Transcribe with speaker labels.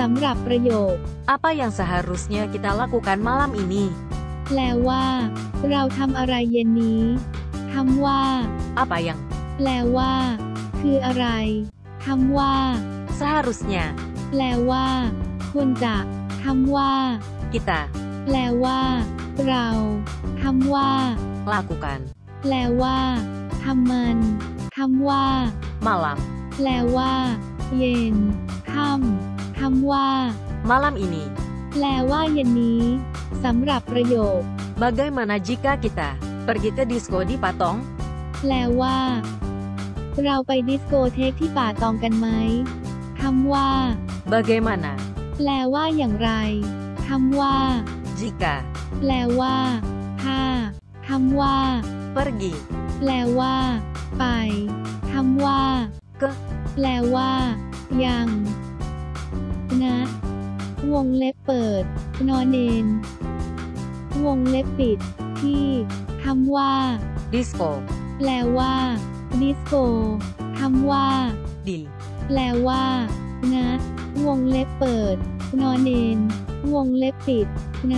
Speaker 1: สำหรับประโยค
Speaker 2: Apa yang seharusnya kita lakukan malam ini?
Speaker 1: แปลว่า เราทำอะไรเย็นนี้คำว่า
Speaker 2: Apa yang
Speaker 1: แปลว่า คืออะไรคำว่า
Speaker 2: seharusnya
Speaker 1: แปลว่า ควรจะคำว่า
Speaker 2: kita
Speaker 1: แปลว่า เราคำว่า
Speaker 2: lakukan
Speaker 1: แปลว่าทำมันคำว่า
Speaker 2: malam
Speaker 1: แปลว่า เย็นค่ำ คำว่า
Speaker 2: malam ini.
Speaker 1: แปลว่าเย็นนี้สำหรับประโยค
Speaker 2: Bagaimana jika kita pergi ke disko di Patong?
Speaker 1: แปลว่า เราไปดิสโกเทคที่ป่าตองกันไหมคำว่า
Speaker 2: Bagaimana
Speaker 1: แปลว่าอย่างไรคำว่า
Speaker 2: jika
Speaker 1: แปลว่า ถ้าคำว่า
Speaker 2: pergi
Speaker 1: แปลว่า ไปคำว่า
Speaker 2: ke
Speaker 1: แปลว่า ยังนะว งเล็บเปิด นอนเนน วงเล็บปิด ที่คำว่า
Speaker 2: disko
Speaker 1: แปลว่าดิสโกคำว่า
Speaker 2: di
Speaker 1: แปลว่า นะ วงเล็บเปิด นอนเนน วงเล็บปิด ใน